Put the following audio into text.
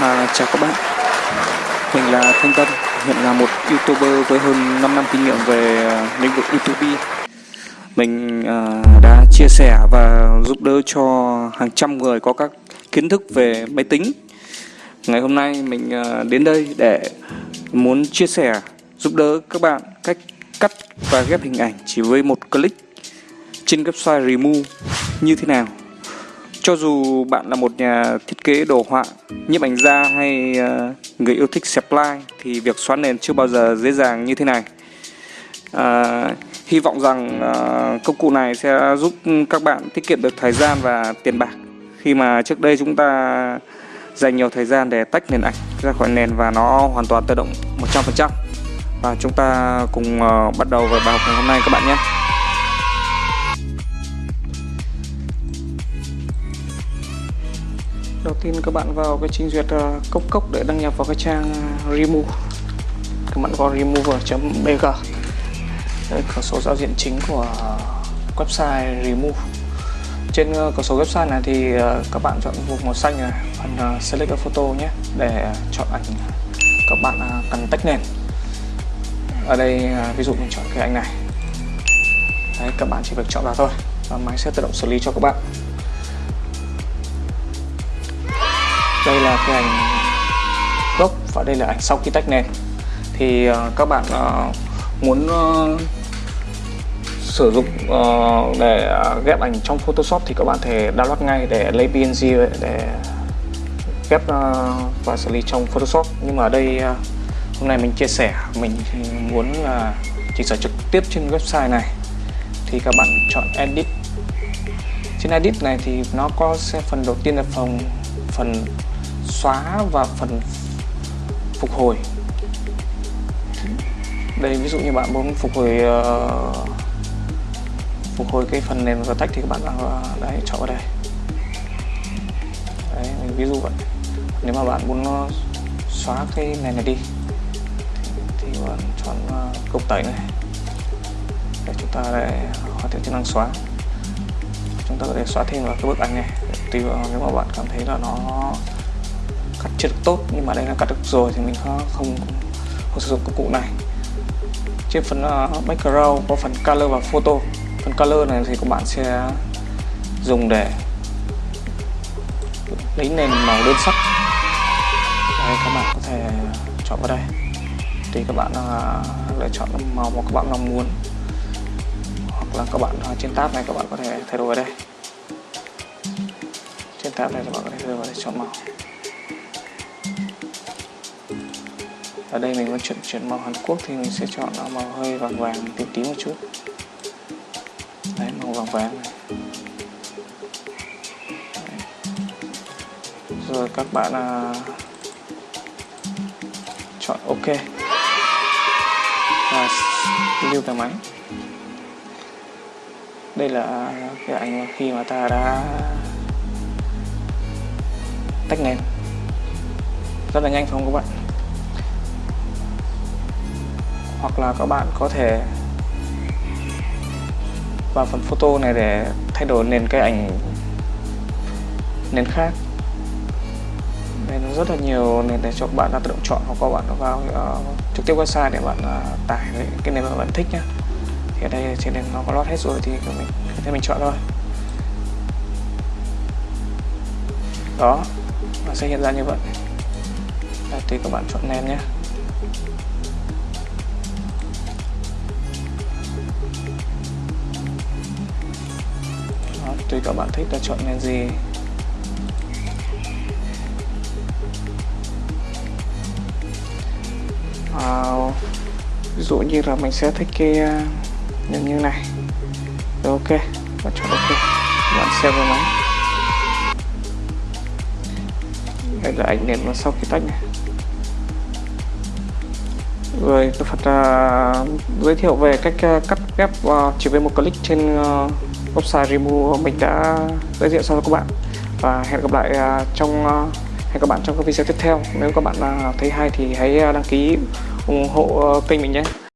À, chào các bạn. Mình là Thanh Tâm Hiện là một YouTuber với hơn 5 năm kinh nghiệm về à, lĩnh vực YouTube Mình à, đã chia sẻ và giúp đỡ cho hàng trăm người có các kiến thức về máy tính. Ngày hôm nay mình à, đến đây để muốn chia sẻ giúp đỡ các bạn cách cắt và ghép hình ảnh chỉ với một click trên website Remove như thế nào cho dù bạn là một nhà thiết kế đồ họa, nhiếp ảnh gia hay ờ, người yêu thích xẹp like thì việc xóa nền chưa bao giờ dễ dàng như thế này. À, hy vọng rằng à, công cụ này sẽ giúp các bạn tiết kiệm được thời gian và tiền bạc. Khi mà trước đây chúng ta dành nhiều thời gian để tách nền ảnh ra khỏi nền và nó hoàn toàn tự động 100% và chúng ta cùng uh, bắt đầu vào bài học ngày hôm nay các bạn nhé. Đầu tiên các bạn vào cái trình duyệt uh, cốc cốc để đăng nhập vào cái trang uh, remove. Các bạn vào remover.bg đây cửa sổ giao diện chính của website remove. Trên ờ, cửa sổ website này thì các bạn chọn vùng màu xanh này phần select a photo nhé để chọn ảnh các bạn cần tách nền. Ở đây ví dụ mình chọn cái ảnh này. Đấy, các bạn chỉ việc chọn vào thôi và máy sẽ tự động xử lý cho các bạn. Đây là cái ảnh gốc và đây là ảnh sau khi tách nền thì uh, các bạn uh, muốn uh, sử dụng uh, để ghép ảnh trong Photoshop thì các bạn thể download ngay để lấy PNG để ghép uh, và xử lý trong Photoshop. Nhưng mà ở đây uh, hôm nay mình chia sẻ mình muốn là chỉnh sửa trực tiếp trên website này thì các bạn chọn edit. Trên edit này thì nó có phần đầu tiên là phần phần xóa và phần phục hồi. Đây ví dụ như bạn muốn phục hồi uh, phục hồi cái phần nền và tách thì các bạn vào ờ, đấy chọn vào đây. Đấy mình ví dụ vậy. Nếu mà bạn muốn ờ, xóa cái nền này đi thì, bạn chọn uh, cục tẩy này. Để chúng ta để hoàn thiện chức năng xóa. Chúng ta có thể xóa thêm vào cái bức ảnh này. Tùy vào nếu mà bạn cảm thấy là nó cắt chưa được tốt nhưng mà đây là cắt được rồi thì mình không không, không sử dụng công cụ này. Trên phần uh, background có phần color và photo. Phần color này thì các bạn sẽ dùng để lấy nền màu đơn sắc. Đây các bạn có thể chọn vào đây. Thì các bạn uh, lựa chọn màu mà các bạn mong muốn. Hoặc là các bạn uh, trên tab này các bạn có thể thay đổi vào đây. Trên tab này các bạn có thể thay đổi để chọn màu. Ở đây mình muốn chuyển chuyển màu Hàn Quốc thì mình sẽ chọn màu hơi vàng vàng tím tím một chút. Đấy màu vàng vàng này. Đấy. rồi các bạn à, chọn OK. Và lưu cái máy. Đây là cái ảnh khi mà ta đã tách nền. Rất là nhanh phải không các bạn? Hoặc là các bạn có thể vào phần photo này để thay đổi nền cái ảnh nền khác. Đây nó rất là nhiều nền để cho các bạn là tự động chọn hoặc các bạn vào uh, trực tiếp website để bạn uh, tải cái nền mà bạn thích nhé thì ở đây trên nền nó có lót hết rồi thì mình thì mình chọn thôi. Đó nó sẽ hiện ra như vậy. Đây, tùy các bạn chọn nền nhé tùy các bạn thích là chọn nền gì? À, ví dụ như là mình sẽ thích cái à, nền như này. Rồi ok. Và chọn ok. Bạn xem vào máy. Đây là ảnh nền sau khi tách này. Rồi tôi Phật uh, à, giới thiệu về cách uh, cắt ghép uh, chỉ với một click trên uh, website Remove mình đã giới thiệu cho các bạn. Và hẹn gặp lại à, trong à, hẹn các bạn trong các video tiếp theo. Nếu các bạn à, thấy hay thì hãy đăng ký ủng hộ kênh mình nhé.